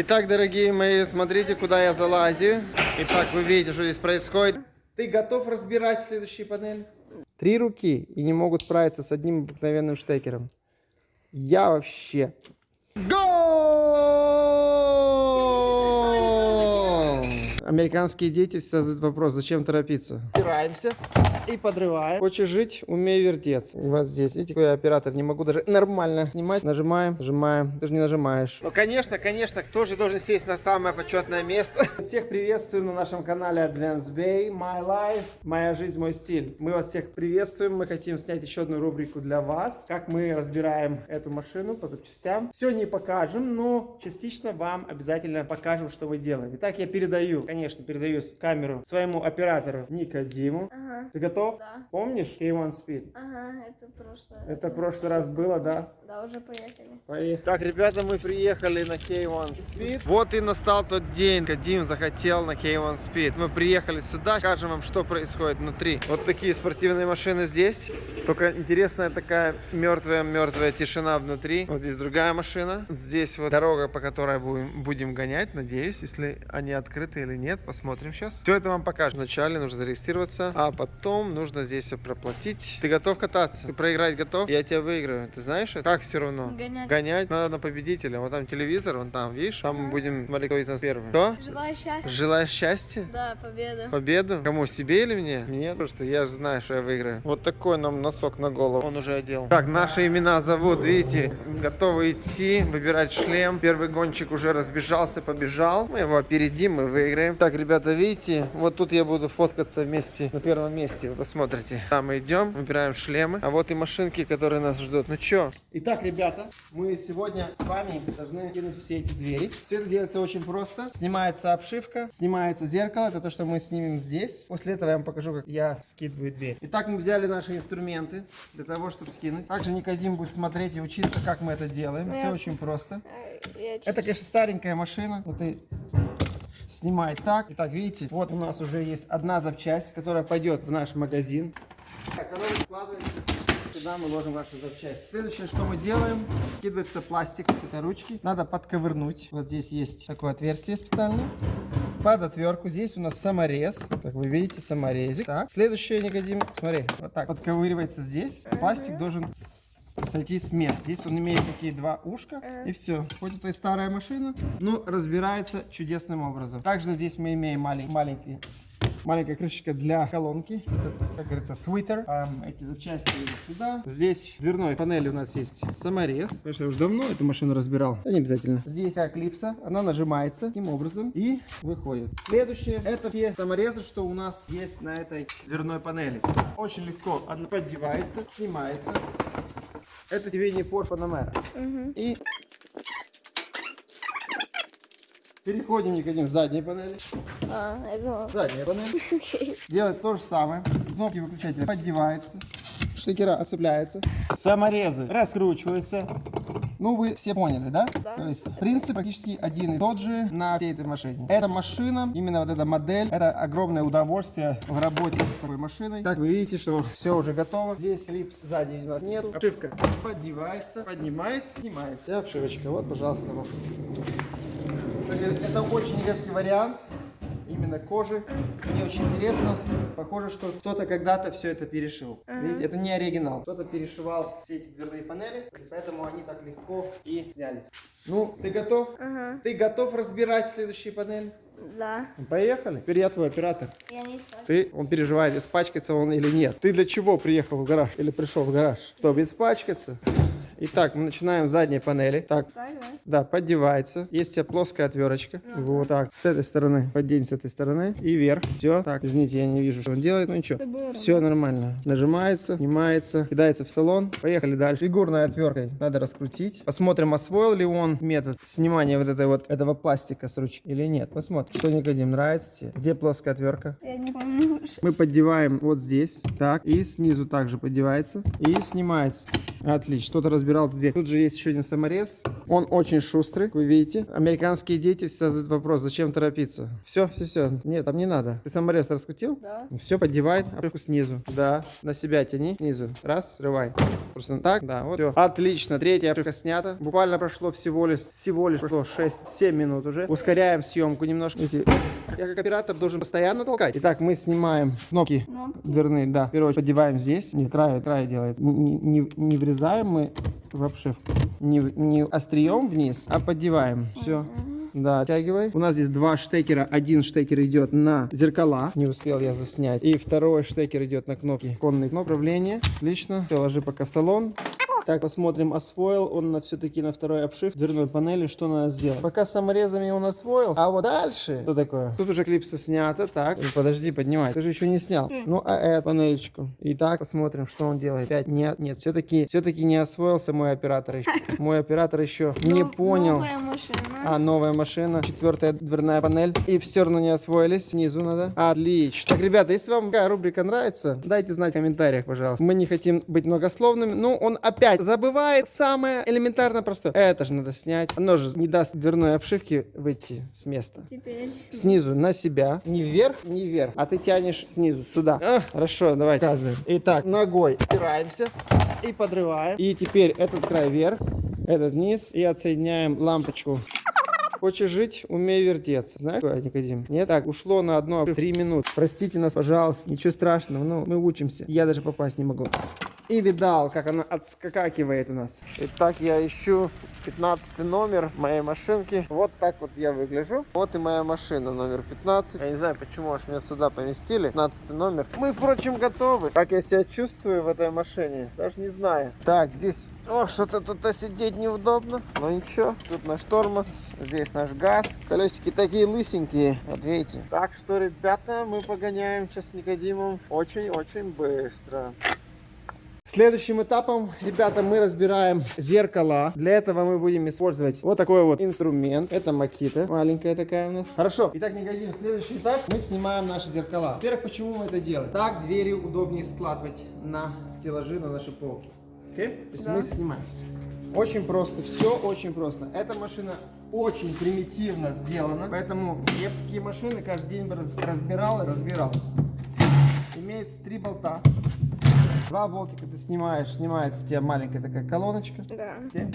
Итак, дорогие мои, смотрите, куда я залазю. Итак, вы видите, что здесь происходит. Ты готов разбирать следующие панели? Три руки и не могут справиться с одним обыкновенным штекером. Я вообще... Гол! Американские дети всегда задают вопрос, зачем торопиться? Опираемся и подрываем. Хочешь жить, умей вертеться. Вот здесь, видите, какой я оператор, не могу даже нормально снимать. Нажимаем, нажимаем, ты же не нажимаешь. Ну, конечно, конечно, кто же должен сесть на самое почетное место? Всех приветствуем на нашем канале Advance Bay, My Life, Моя жизнь, мой стиль. Мы вас всех приветствуем, мы хотим снять еще одну рубрику для вас, как мы разбираем эту машину по запчастям. Все не покажем, но частично вам обязательно покажем, что мы делаем. Итак, я передаю, конечно, передаю камеру своему оператору Никодиму. Ага, Ты готов? Да. Помнишь K1 Speed? ага, это прошлое. Это в прошлый раз было, да? Да, уже поехали. Поехали. Так, ребята, мы приехали на K1 Speed. Вот и настал тот день, когда Дим захотел на K1 Speed. Мы приехали сюда, покажем вам, что происходит внутри. Вот такие спортивные машины здесь. Только интересная такая мертвая-мертвая тишина внутри. Вот здесь другая машина. Здесь вот дорога, по которой будем, будем гонять, надеюсь, если они открыты или нет. Посмотрим сейчас. Все это вам покажем. Вначале нужно зарегистрироваться, а потом нужно здесь проплатить. Ты готов кататься? Ты проиграть готов? Я тебя выиграю. Ты знаешь это? Как все равно? Гонять. Гонять надо на победителя. Вот там телевизор, вон там, видишь? Там мы будем смотреть, кто из нас первый. Кто? Желаю счастья. Желаешь счастья? Да, победа. Победу? Кому? Себе или мне? Мне? Потому что я же знаю, что я выиграю. Вот такой нам носок на голову. Он уже одел. Так, наши имена зовут, видите, готовы идти, выбирать шлем. Первый гонщик уже разбежался, побежал. Мы его опередим, мы выиграем. Так, ребята, видите, вот тут я буду фоткаться вместе на первом месте. Вы посмотрите. Там мы идем, выбираем шлемы. А вот и машинки, которые нас ждут. Ну чё? Итак, ребята, мы сегодня с вами должны кинуть все эти двери. Все это делается очень просто. Снимается обшивка, снимается зеркало. Это то, что мы снимем здесь. После этого я вам покажу, как я скидываю дверь. Итак, мы взяли наши инструменты для того, чтобы скинуть. Также Никодим будет смотреть и учиться, как мы это делаем. Ну, Все очень просто. Это, конечно, старенькая машина. Вот и снимай так. Итак, видите, вот у нас уже есть одна запчасть, которая пойдет в наш магазин. Так, она складывается. Сюда мы ложим вашу запчасть. Следующее, что мы делаем, скидывается пластик с этой ручки. Надо подковырнуть. Вот здесь есть такое отверстие специальное. Под отвертку здесь у нас саморез. Как вы видите, саморезик. Так, следующее, Никодим, смотри, вот так подковыривается здесь. Пластик должен сойти с места. Здесь он имеет такие два ушка. И все. Хоть это и старая машина, но разбирается чудесным образом. Также здесь мы имеем малень- маленький Маленькая крышечка для колонки. Это, как говорится, твиттер. Ам, эти запчасти идут сюда. Здесь в дверной панели у нас есть саморез. Конечно, я уже давно эту машину разбирал. Да не обязательно. Здесь клипса. Она нажимается таким образом и выходит. Следующее. Это те саморезы, что у нас есть на этой дверной панели. Очень легко. Она поддевается, снимается. Это тебе не Porsche Panamera. И переходим, Никодим, в задней панели. А, я думала. Задняя панель. Делается то же самое. Кнопки выключателя поддеваются. Штекера отцепляются. Саморезы раскручиваются. Ну, вы все поняли, да? Да. То есть принцип практически один и тот же на всей этой машине. Эта машина, именно вот эта модель, это огромное удовольствие в работе с такой машиной. Так, вы видите, что все уже готово. Здесь липс сзади у нас нет. Обшивка поддевается, поднимается, снимается. И обшивочка. Вот, пожалуйста, вам. Это очень редкий вариант именно кожи. Мне очень интересно. Похоже, что кто-то когда-то все это перешил. Видите, это не оригинал. Кто-то перешивал все эти дверные панели, поэтому они так легко и снялись. Ну, ты готов? Ага, Ты готов разбирать следующие панели? да. Поехали. Теперь я твой оператор. Я не спать. Ты, он переживает, испачкается он или нет. Ты для чего приехал в гараж или пришел в гараж? Чтобы испачкаться? Итак, мы начинаем с задней панели. Так, Так, да? да, поддевается. Есть у тебя плоская отверточка. Вот так. С этой стороны. Поддень с этой стороны. И вверх. Все. Так, извините, я не вижу, что он делает. Ну ничего. Все нормально. Нажимается, снимается, кидается в салон. Поехали дальше. Фигурной отверткой надо раскрутить. Посмотрим, освоил ли он метод снимания вот этой вот этого пластика с ручки или нет. Посмотрим. Что Никодим, нравится тебе? Где плоская отвертка? Я не помню, Мы поддеваем вот здесь, так, и снизу также поддевается, и снимается. Отлично, кто-то разбирал эту дверь. Тут же есть еще один саморез. Он очень шустрый, вы видите. Американские дети всегда задают вопрос, зачем торопиться. Все, все, все. Нет, там не надо. Ты саморез раскрутил? Да. Все, поддевай обшивку снизу. Да, на себя тяни, снизу. Раз, срывай. Просто так, да, вот. Все. Отлично, третья обшивка снята. Буквально прошло всего лишь, всего лишь прошло 6-7 минут уже. Ускоряем съемку немножко. Видите, я как оператор должен постоянно толкать. Итак, мы снимаем кнопки Кнопки. дверные, да. В первую очередь поддеваем здесь. Не, край, край делает. Не, не, не врезаем мы в обшивку. Не, не острием вниз, а поддеваем. Все. Да, оттягивай. У нас здесь два штекера. Один штекер идет на зеркала. Не успел я заснять. И второй штекер идет на кнопки. Конные кнопки управления. Отлично. Все, ложи пока в салон. Так, посмотрим, освоил он на, все-таки на второй обшив дверной панели, что надо сделать. Пока саморезами он освоил, а вот дальше, что такое? Тут уже клипсы снято, так, подожди, поднимай, ты же еще не снял. Ну, а эту панелечку. Итак, посмотрим, что он делает. Опять нет, нет, все-таки, все-таки не освоился мой оператор еще. Мой оператор еще не Ну, понял. Новая машина. А, новая машина, четвертая дверная панель. И все равно не освоились, снизу надо. Отлично. Так, ребята, если вам такая рубрика нравится, дайте знать в комментариях, пожалуйста. Мы не хотим быть многословными, но он опять забывает самое элементарно простое. Это же надо снять. Оно же не даст дверной обшивке выйти с места. Теперь. Снизу на себя. Не вверх, не вверх. А ты тянешь снизу сюда. А, хорошо, давай показываем. Итак, ногой опираемся и подрываем. И теперь этот край вверх, этот вниз. И отсоединяем лампочку. Хочешь жить, умей вертеться. Знаешь, Никодим? Нет? Так, ушло на одно, три минуты. Простите нас, пожалуйста, ничего страшного, ну, мы учимся. Я даже попасть не могу. И видал, как она отскакивает у нас. Итак, я ищу 15 номер моей машинки. Вот так вот я выгляжу. Вот и моя машина, номер 15. Я не знаю, почему аж меня сюда поместили. 15 номер. Мы, впрочем, готовы. Как я себя чувствую в этой машине, даже не знаю. Так, здесь... О, что-то тут сидеть неудобно. Но ничего. Тут наш тормоз, здесь наш газ. Колесики такие лысенькие. Вот видите. Так что, ребята, мы погоняем сейчас с Никодимом очень-очень быстро. Следующим этапом, ребята, мы разбираем зеркала. Для этого мы будем использовать вот такой вот инструмент. Это макита, маленькая такая у нас. Хорошо. Итак, Никодим, следующий этап. Мы снимаем наши зеркала. Во-первых, почему мы это делаем? Так двери удобнее складывать на стеллажи, на наши полки. Окей? То есть Да. мы снимаем. Очень просто, все очень просто. Эта машина очень примитивно сделана, поэтому я такие машины каждый день разбирал и разбирал. Имеется три болта. Два болтика ты снимаешь, снимается у тебя маленькая такая колоночка. Да. Окей.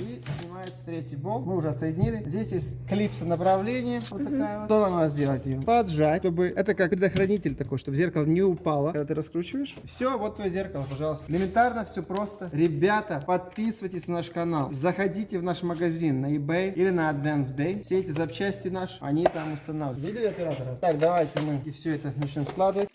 И снимается третий болт. Мы уже отсоединили. Здесь есть клипса направления. Вот такая вот. Что нам надо сделать ее? Поджать, чтобы... Это как предохранитель такой, чтобы зеркало не упало, когда ты раскручиваешь. Все, вот твое зеркало, пожалуйста. Элементарно, все просто. Ребята, подписывайтесь на наш канал. Заходите в наш магазин на eBay или на Advance Bay. Все эти запчасти наши, они там устанавливают. Видели оператора? Так, давайте мы все это начнем складывать.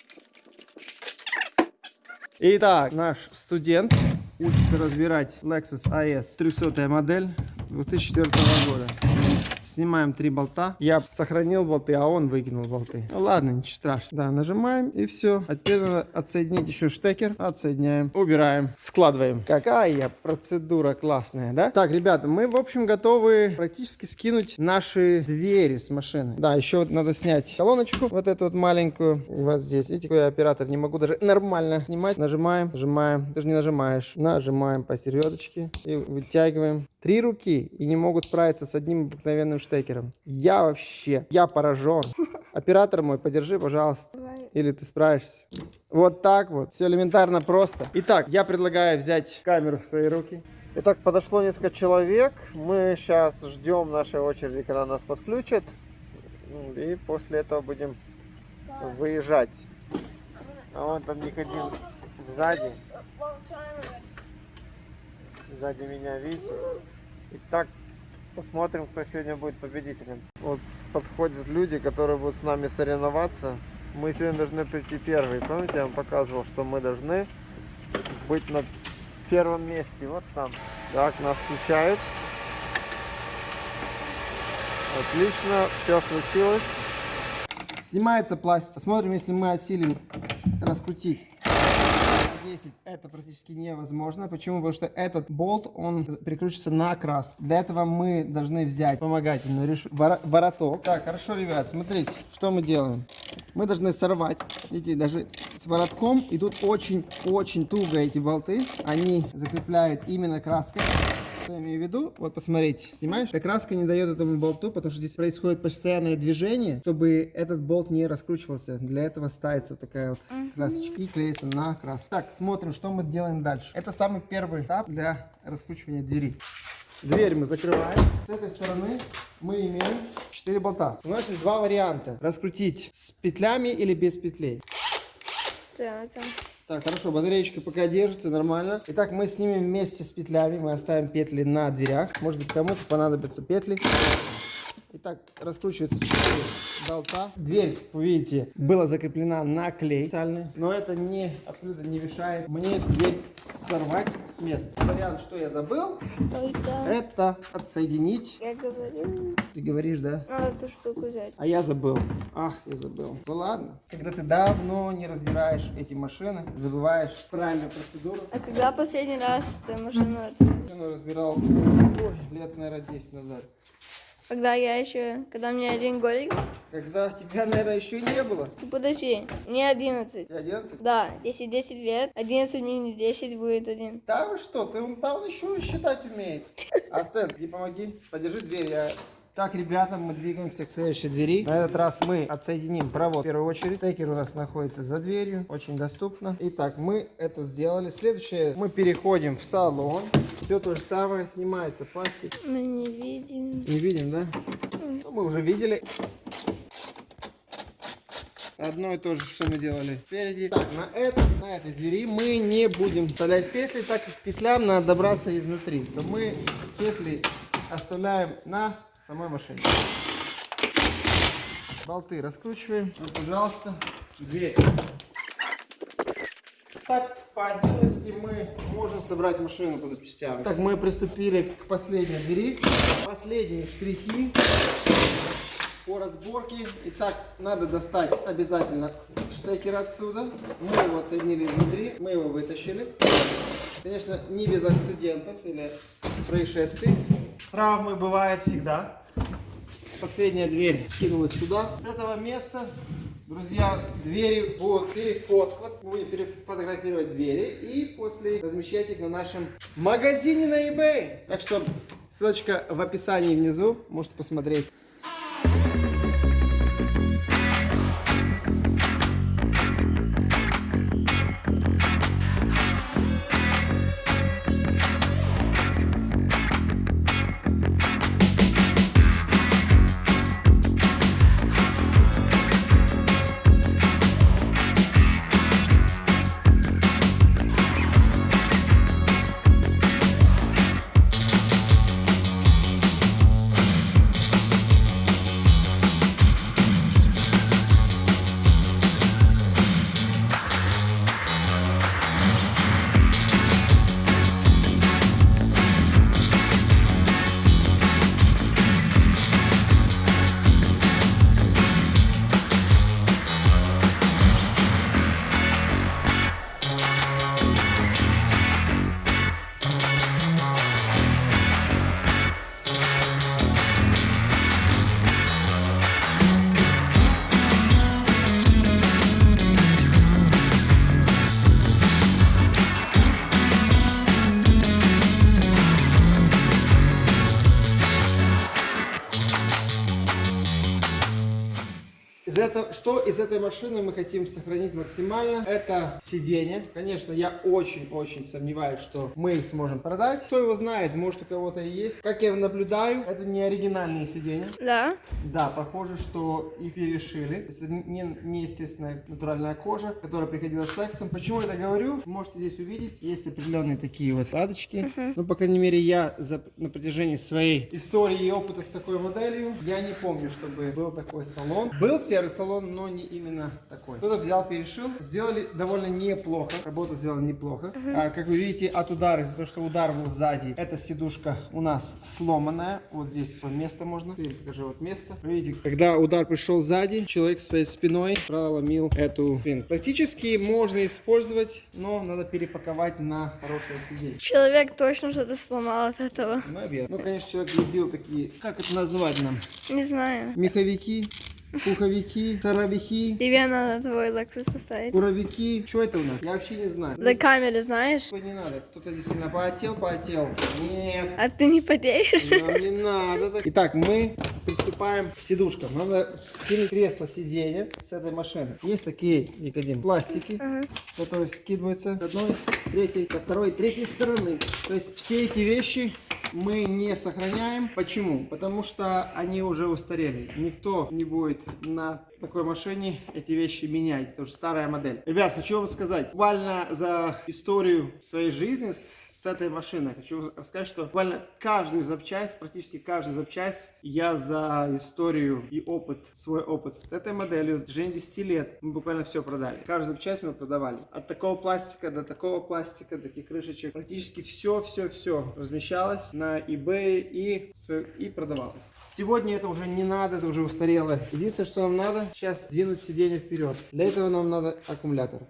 Итак, наш студент учится разбирать Lexus IS 300 модель 2004 года. Снимаем три болта. Я сохранил болты, а он выкинул болты. Ну ладно, ничего страшного. Да, нажимаем и все. А теперь надо отсоединить еще штекер. Отсоединяем, убираем, складываем. Какая процедура классная, да? Так, ребята, мы, в общем, готовы практически скинуть наши двери с машины. Да, еще вот надо снять колоночку, вот эту вот маленькую. Вот здесь. Видите, какой я оператор, не могу даже нормально снимать. Нажимаем, нажимаем. Ты же не нажимаешь. Нажимаем по середочке и вытягиваем. Три руки и не могут справиться с одним обыкновенным штекером. Я вообще, я поражен. Оператор мой, подержи, пожалуйста. Или ты справишься. Вот так вот. Все элементарно просто. Итак, я предлагаю взять камеру в свои руки. Итак, подошло несколько человек. Мы сейчас ждем нашей очереди, когда нас подключат. И после этого будем выезжать. А вон там Никодим сзади. Сзади меня, видите? Итак, посмотрим, кто сегодня будет победителем. Вот подходят люди, которые будут с нами соревноваться. Мы сегодня должны прийти первые. Помните, я вам показывал, что мы должны быть на первом месте. Вот там. Так, нас включают. Отлично, все включилось. Снимается пластик. Смотрим, если мы осилим раскрутить. 10 это практически невозможно. Почему? Потому что этот болт, он прикручивается на окрас. Для этого мы должны взять вспомогательную реш... вороток. Так, хорошо, ребят, смотрите, что мы делаем. мы должны сорвать. Видите, даже с воротком идут очень-очень туго эти болты. Они закрепляют именно краской. Я имею в виду? Вот посмотрите, снимаешь? Эта краска не дает этому болту, потому что здесь происходит постоянное движение, чтобы этот болт не раскручивался. Для этого ставится вот такая вот красочка и клеится на краску. Так, смотрим, что мы делаем дальше. Это самый первый этап для раскручивания двери. Дверь мы закрываем. С этой стороны мы имеем 4 болта. У нас есть два варианта. Раскрутить с петлями или без петлей. Це, це. Так, хорошо, батареечка пока держится нормально. Итак, мы снимем вместе с петлями, мы оставим петли на дверях. Может быть, кому-то понадобятся петли. Итак, раскручивается 4 болта. Дверь, вы видите, была закреплена на клей специальный, но это не абсолютно не мешает мне дверь сорвать с места. Вариант, что я забыл, Ой, да. это отсоединить. Я говорю. Ты говоришь, да? Надо эту штуку взять. А я забыл. Ах, я забыл. Ну ладно. Когда ты давно не разбираешь эти машины, забываешь правильную процедуру. А когда последний раз ты машину это... Машину разбирал ой, лет, наверное, 10 назад. Когда я еще... Когда меня один годик... Когда тебя, наверное, еще не было. Ну, Подожди, мне 11. Ты 11? Да, если 10 лет, 11 минус 10 будет один. Да вы что, ты он там еще считать умеет. А Стэн, не помоги, подержи дверь, я... Так, ребята, мы двигаемся к следующей двери. На этот раз мы отсоединим провод в первую очередь. Текер у нас находится за дверью, очень доступно. Итак, мы это сделали. Следующее, мы переходим в салон. Все то же самое, снимается пластик. Мы не видим. Не видим, да? Ну, мы уже видели. Одно и то же, что мы делали впереди. Так, на, этом, на этой двери мы не будем вставлять петли, так как петлям надо добраться изнутри. То мы петли оставляем на самой машине. Болты раскручиваем. Вот, пожалуйста, дверь. Так, по отдельности мы можем собрать машину по запчастям. Так, мы приступили к последней двери. Последние штрихи по разборке. Итак, надо достать обязательно штекер отсюда. Мы его отсоединили изнутри, мы его вытащили. Конечно, не без акцидентов или происшествий. Травмы бывают всегда. Последняя дверь скинулась сюда. С этого места, друзья, двери будут перефоткиваться. Мы будем перефотографировать двери и после размещать их на нашем магазине на eBay. Так что ссылочка в описании внизу. Можете посмотреть. Что из этой машины мы хотим сохранить максимально? Это сиденье. Конечно, я очень-очень сомневаюсь, что мы их сможем продать. Кто его знает, может у кого-то и есть. Как я наблюдаю, это не оригинальные сиденья. Да? Да, похоже, что их перешили. То есть это не, естественная натуральная кожа, которая приходила с лексом. Почему я это говорю? Можете здесь увидеть. Есть определенные такие вот складочки. Ну, по крайней мере, я за, на протяжении своей истории и опыта с такой моделью, я не помню, чтобы был такой салон. Был серый салон, но не именно такой. Кто-то взял, перешил. Сделали довольно неплохо. Работа сделана неплохо. А, как вы видите, от удара, из-за того, что удар был сзади, эта сидушка у нас сломанная. Вот здесь вот место можно. Здесь покажи вот место. Вы видите, когда удар пришел сзади, человек своей спиной проломил эту спину. Практически можно использовать, но надо перепаковать на хорошее сиденье. Человек точно что-то сломал от этого. Наверное. Ну, конечно, человек любил такие, как это называть нам? Не знаю. Меховики. Пуховики, шаровики, Тебе надо твой Lexus поставить. буровики. Что это у нас? Я вообще не знаю. Для камеры знаешь? Такой не надо. Кто-то действительно потел, потел. Нет. А ты не потеешь? Нам не надо. так. Итак, мы приступаем к сидушкам. Надо скинуть кресло сиденья с этой машины. Есть такие, Никодим, пластики, которые скидываются с одной, с третьей, со второй, третьей стороны. То есть все эти вещи мы не сохраняем. Почему? Потому что они уже устарели. Никто не будет на такой машине эти вещи менять. Это уже старая модель. Ребят, хочу вам сказать, буквально за историю своей жизни с этой машиной. Хочу рассказать, что буквально каждую запчасть, практически каждую запчасть я за историю и опыт, свой опыт с этой моделью, в течение 10 лет мы буквально все продали. Каждую запчасть мы продавали. От такого пластика до такого пластика, таких крышечек. Практически все, все, все размещалось на eBay и, и продавалось. Сегодня это уже не надо, это уже устарело. Единственное, что нам надо, сейчас двинуть сиденье вперед. Для этого нам надо аккумулятор.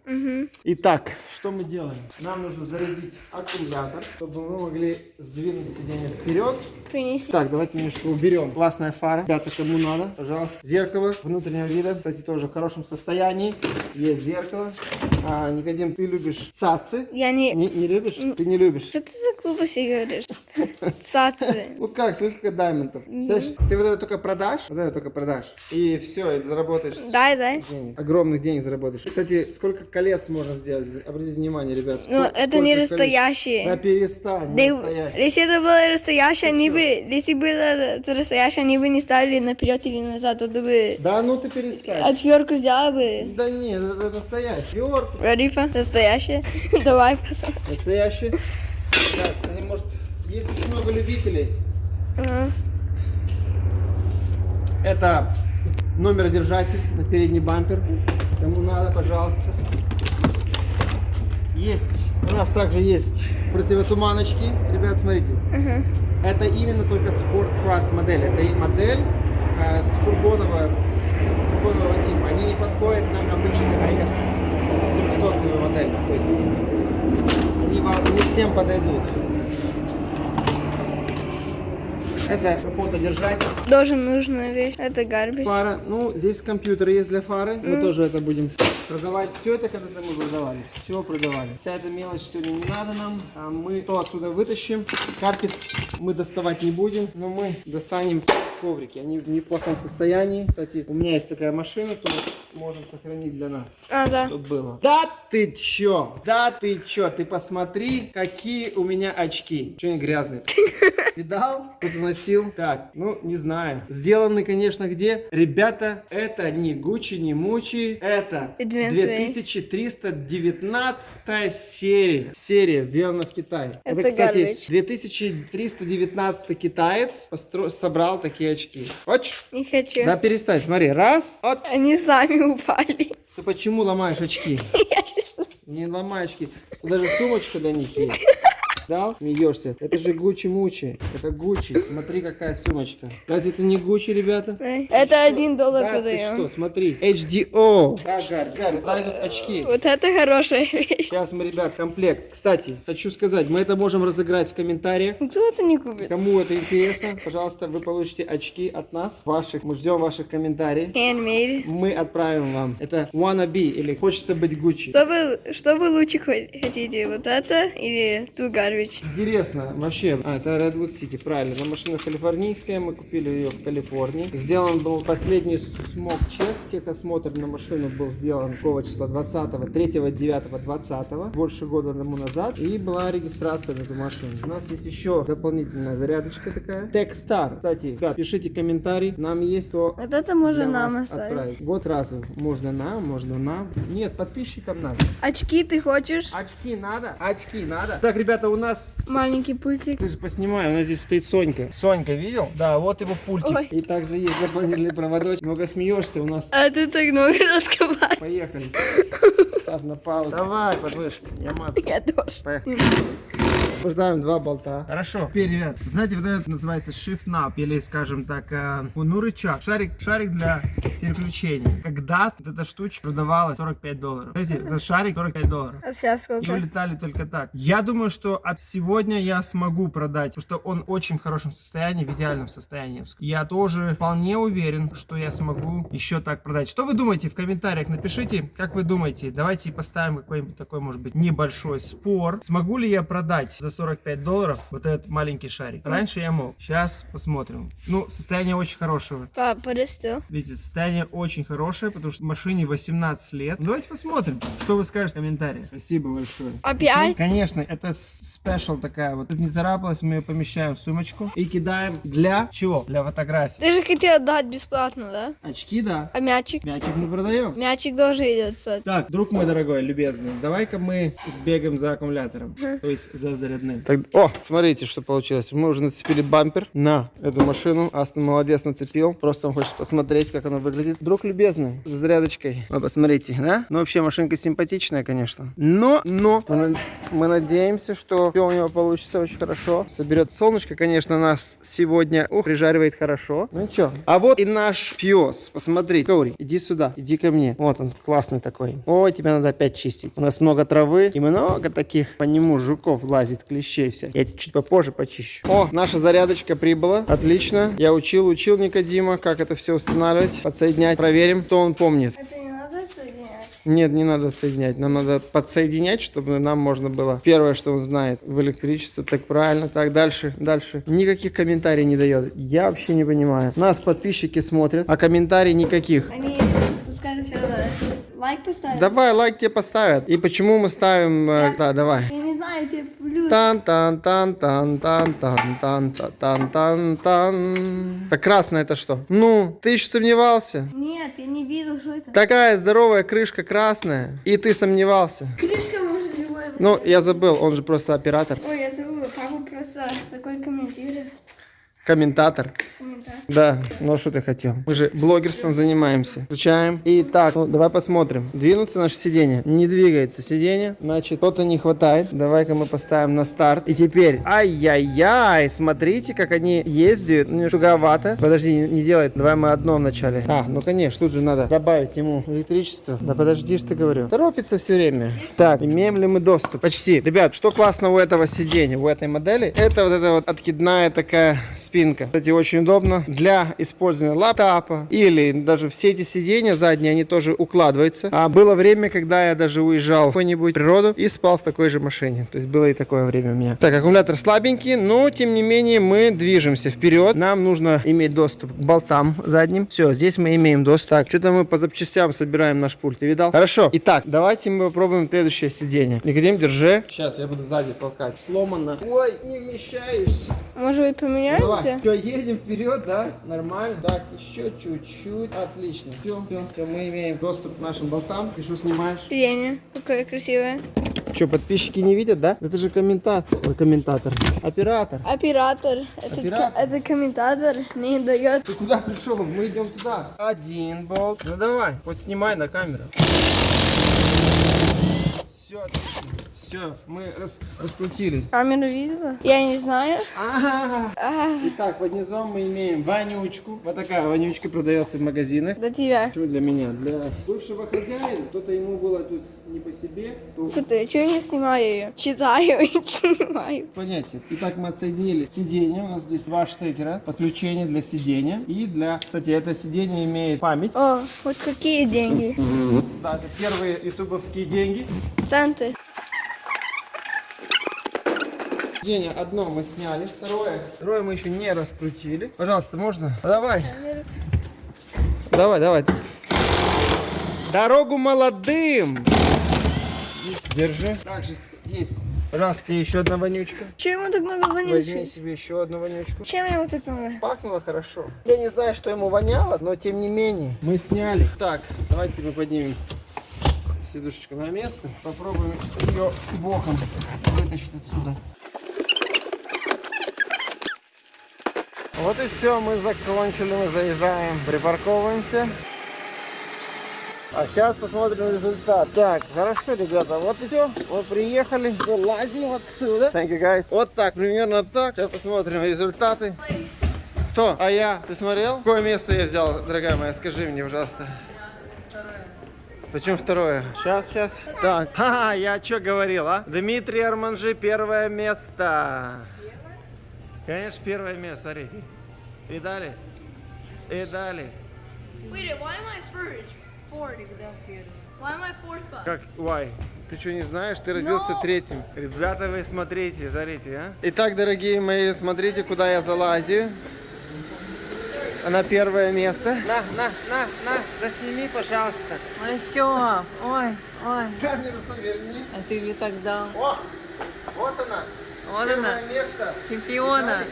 Итак, что мы делаем? Нам нужно зарядить аккумулятор, чтобы мы могли сдвинуть сиденье вперед. Принеси. Так, давайте немножко уберем. Классная фара. Ребята, кому надо, пожалуйста. Зеркало внутреннего вида, кстати, тоже в хорошем состоянии. Есть зеркало. А, Никодим, ты любишь цацы? Я не... Не, не любишь? Ты не любишь? Что ты за глупости говоришь? Цацы. Ну как, сколько даймонтов. Знаешь, ты вот это только продашь, вот это только продашь, и все, и заработаешь Дай, дай. Огромных денег заработаешь. Кстати, сколько колец можно сделать? Обратите внимание, ребят. Ну, это не настоящие. Да перестань, не. Если это было настоящее, они бы... Если было настоящее, они бы не ставили наперед или назад, то бы Да ну ты перестань. отвертку сделала бы. Да нет, это, это настоящий. Рарифа, настоящее. Давай, посмотрим. настоящий. Так, кстати, может, есть очень много любителей. Ага. Это номеродержатель на передний бампер. Кому надо, пожалуйста. Есть. У нас также есть противотуманочки. Ребят, смотрите. Это именно только Sport Cross модель. Это и модель э, с фургонового, фургонового типа. Они не подходят на обычный AS 300 модель. То есть они вам не всем подойдут. Это капотодержатель. Тоже нужная вещь. Это гарбиш. Фара. Ну, здесь компьютер есть для фары. Мы тоже это будем продавать. Все это когда-то мы продавали. Все продавали. Вся эта мелочь сегодня не надо нам. А мы то отсюда вытащим. Карпет мы доставать не будем. Но мы достанем коврики. Они в неплохом состоянии. Кстати, у меня есть такая машина, то можем сохранить для нас. А, да. Чтоб было. Да ты чё? Да ты чё? Ты посмотри, какие у меня очки. Че они грязные? Видал? Тут носил. Так, ну, не знаю. Сделаны, конечно, где? Ребята, это не Гуччи, не Мучи. Это Advanced Way. 2319 серия. Серия сделана в Китае. Это кстати, garbage. 2319 китаец постро- собрал такие очки. Хочешь? Не хочу. Да перестань, смотри. Раз. Вот. Они сами упали. Ты почему ломаешь очки? Я сейчас... Не ломай очки. Даже сумочка для них есть. Дал? Смеешься. Это же Гуччи Мучи. Это Гуччи. Смотри, какая сумочка. Разве это не Гуччи, ребята? Это один доллар Да, ты что, смотри. HDO. Да, Гарь, Гарь, дай тут очки. Вот это хорошая вещь. Сейчас мы, ребят, комплект. Кстати, хочу сказать, мы это можем разыграть в комментариях. Кто это не купит? Кому это интересно, пожалуйста, вы получите очки от нас. Ваших. Мы ждем ваших комментариев. Handmade. Мы отправим вам. Это wannabe или хочется быть Гуччи. Что вы, что вы лучше хо- хотите? Вот это или ту garbage? Интересно, вообще, а, это Redwood City, правильно, на машина калифорнийская, мы купили ее в Калифорнии. Сделан был последний смог-чек, техосмотр на машину был сделан какого числа, 20 3 9 20 больше года тому назад, и была регистрация на эту машину. У нас есть еще дополнительная зарядочка такая. Techstar, кстати, ребят, пишите комментарий, нам есть то Вот это можно нам оставить. отправить. Вот разу, можно нам, можно нам. Нет, подписчикам надо. Очки ты хочешь? Очки надо? Очки надо? Так, ребята, у нас Маленький пультик. ты же поснимай, у нас здесь стоит Сонька. Сонька, видел? Да, вот его пультик. Ой. И также есть дополнительный проводочек. Много смеешься у нас. А ты так много разговариваешь. Поехали. Ставь на паузу. Давай, подмышка. Я мазу. Я тоже. Поехали. Освобождаем два болта. Хорошо. Теперь, ребят, знаете, вот это называется shift knob, или, скажем так, э, ну, рычаг. Шарик, шарик для переключения. Когда вот эта штучка продавалась 45 долларов. Знаете, за шарик 45 долларов. А сейчас И сколько? улетали только так. Я думаю, что от сегодня я смогу продать, потому что он очень в хорошем состоянии, в идеальном состоянии. Я тоже вполне уверен, что я смогу еще так продать. Что вы думаете в комментариях? Напишите, как вы думаете. Давайте поставим какой-нибудь такой, может быть, небольшой спор. Смогу ли я продать за 45 долларов вот этот маленький шарик? Раньше я мог. Сейчас посмотрим. Ну, состояние очень хорошего. Пап, подожди. Видите, состояние очень хорошее, потому что машине 18 лет. Ну, давайте посмотрим, что вы скажете в комментариях. Спасибо большое. Опять? Конечно, это спешл такая вот. Тут не царапалась, мы ее помещаем в сумочку и кидаем для чего? Для фотографий. Ты же хотел дать бесплатно, да? Очки, да. А мячик? Мячик мы продаем. Мячик тоже идет. Так, друг мой дорогой, любезный, давай-ка мы сбегаем за аккумулятором, то есть за зарядным. о, смотрите, что получилось. Мы уже нацепили бампер на эту машину. Астон молодец нацепил. Просто он хочет посмотреть, как она выглядит. Друг любезный, с зарядочкой. Вы посмотрите, да? Ну, вообще, машинка симпатичная, конечно. Но, но, мы, на- мы надеемся, что все у него получится очень хорошо. Соберет солнышко, конечно, нас сегодня, ух, прижаривает хорошо. Ну, ничего. А вот и наш пес. Посмотри, Кори, иди сюда, иди ко мне. Вот он, классный такой. Ой, тебе надо опять чистить. У нас много травы и много таких по нему жуков лазит, клещей всяких. Я тебе чуть попозже почищу. О, наша зарядочка прибыла. Отлично. Я учил, учил Никодима, как это все устанавливать, подсоединять. Проверим, кто он помнит. Это не надо соединять? Нет, не надо соединять. Нам надо подсоединять, чтобы нам можно было. Первое, что он знает в электричестве, так правильно. Так, дальше, дальше. Никаких комментариев не дает. Я вообще не понимаю. Нас подписчики смотрят, а комментариев никаких. Они пускай сначала лайк поставят. Давай, лайк тебе поставят. И почему мы ставим... э, да, давай. Тебе плюс. тан тан тан тан тан тан тан тан тан тан Так красное это что? Ну, ты еще сомневался? Нет, я не видел, что это. Такая здоровая крышка красная, и ты сомневался. Крышка может любой Ну, я забыл, он же просто оператор, Ой, я забыла, папа просто такой комментирует. комментатор. Комментарий. Да, ну а что ты хотел? Мы же блогерством занимаемся. Включаем. Итак, ну, давай посмотрим. Двинуться наше сиденье. Не двигается сиденье, значит, что-то не хватает. Давай-ка мы поставим на старт. И теперь, ай-яй-яй, смотрите, как они ездят. Ну, туговато. Подожди, не, не делай. Давай мы одно вначале. А, ну конечно, тут же надо добавить ему электричество. Да подожди, что говорю. Торопится все время. Так, имеем ли мы доступ? Почти. Ребят, что классно у этого сиденья, у этой модели? Это вот эта вот откидная такая спинка. Кстати, очень удобно для использования лаптопа или даже все эти сиденья задние, они тоже укладываются. А было время, когда я даже уезжал в какую-нибудь природу и спал в такой же машине. То есть было и такое время у меня. Так, аккумулятор слабенький, но тем не менее мы движемся вперед. Нам нужно иметь доступ к болтам задним. Все, здесь мы имеем доступ. Так, что-то мы по запчастям собираем наш пульт. Ты видал? Хорошо. Итак, давайте мы попробуем следующее сиденье. Никодим, держи. Сейчас я буду сзади толкать. Сломано. Ой, не вмещаюсь. Может быть, поменяемся? Все, едем вперед, да? Нормально. Так, еще чуть-чуть. Отлично. Все, все, мы имеем доступ к нашим болтам. Ты что снимаешь? Сиденье. Какое красивое. Что, подписчики не видят, да? Это же комментатор. Комментатор. Оператор. Оператор. Этот, Оператор. ко- этот комментатор не дает. Ты куда пришел? Мы идем туда. Один болт. Ну давай, хоть снимай на камеру. Все, отлично. Все, мы рас- раскрутились. Камеру видела? Я не знаю. Ага. А, Итак, под низом мы имеем вонючку. Вот такая вонючка продается в магазинах. до тебя. Почему для меня? Для бывшего хозяина. Кто-то ему было тут не по себе. То... Слушай, чего я не снимаю ее? Читаю и снимаю. Понятие. Итак, мы отсоединили сиденье. У нас здесь два штекера. Подключение для сидения. И для... Кстати, это сиденье имеет память. О, вот какие деньги. Да, это первые ютубовские деньги. Центы. Сиденье одно мы сняли. Второе. Второе мы еще не раскрутили. Пожалуйста, можно? Давай. Давай, давай. Дорогу молодым! Держи. Также здесь, пожалуйста, еще одна вонючка. Чего ему так много Возьми вонючей? себе еще одну вонючку. Чем ему так много? Пахнуло хорошо. Я не знаю, что ему воняло, но тем не менее мы сняли. Так, давайте мы поднимем сидушечку на место. Попробуем ее боком вытащить отсюда. Вот и все, мы закончили, мы заезжаем, припарковываемся. А сейчас посмотрим результат. Так, хорошо, ребята, вот идем, вот приехали, вылазим отсюда. Thank you, guys. Вот так, примерно так. Сейчас посмотрим результаты. Кто? А я? Ты смотрел? Какое место я взял, дорогая моя? Скажи мне, пожалуйста. Почему второе? Сейчас, сейчас. Так, ха я что говорил, а? Дмитрий Арманжи, первое место. Конечно, первое место, смотрите. Видали? Видали? Wait, why am I first? Fourth. Why am I fourth? But? Как, why? Ты что, не знаешь? Ты родился No. третьим. Ребята, вы смотрите, смотрите, а. Итак, дорогие мои, смотрите, куда я залазю. На первое место. На, на, на, на, засними, пожалуйста. Ну що? Ой, ой, Камеру поверни. а ти мені так дав. О, вот она. Вот первое она, место. чемпіона.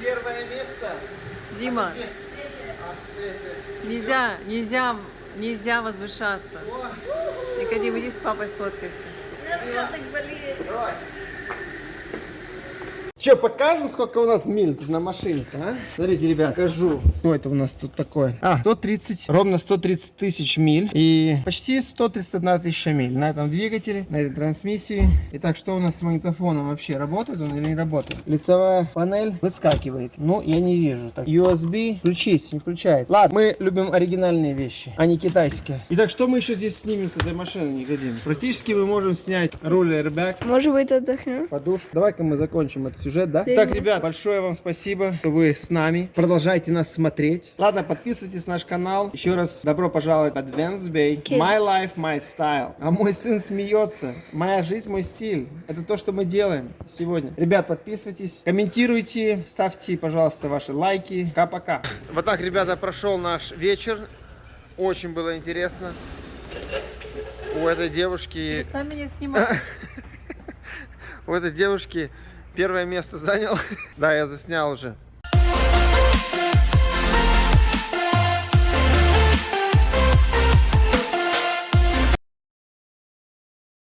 Первое место. Дима, А, третье. нельзя, нельзя, нельзя возвышаться. Никодим, иди с папой сфоткайся. Давай. Че, покажем, сколько у нас миль тут на машине-то, а? Смотрите, ребят, покажу. Что это у нас тут такое? А, 130, ровно 130 тысяч миль. И почти 131 тысяча миль на этом двигателе, на этой трансмиссии. Итак, что у нас с магнитофоном вообще? Работает он или не работает? Лицевая панель выскакивает. Ну, я не вижу. Так, USB, включись, не включается. Ладно, мы любим оригинальные вещи, а не китайские. Итак, что мы еще здесь снимем с этой машины, Никодим? Практически мы можем снять руль airbag, Может быть, отдохнем? подушку. Давай-ка мы закончим этот сюжет, да? Да. Так, ребят, большое вам спасибо, что вы с нами. Продолжайте нас смотреть. Ладно, подписывайтесь на наш канал. Еще раз добро пожаловать в Advanced Bay. Kids. My life, my style. А мой сын смеется. Моя жизнь, мой стиль. Это то, что мы делаем сегодня. Ребят, подписывайтесь, комментируйте, ставьте, пожалуйста, ваши лайки. Пока-пока. Вот так, ребята, прошел наш вечер. Очень было интересно. У этой девушки Перестань меня снимать. у этой девушки первое место занял. Да, я заснял уже.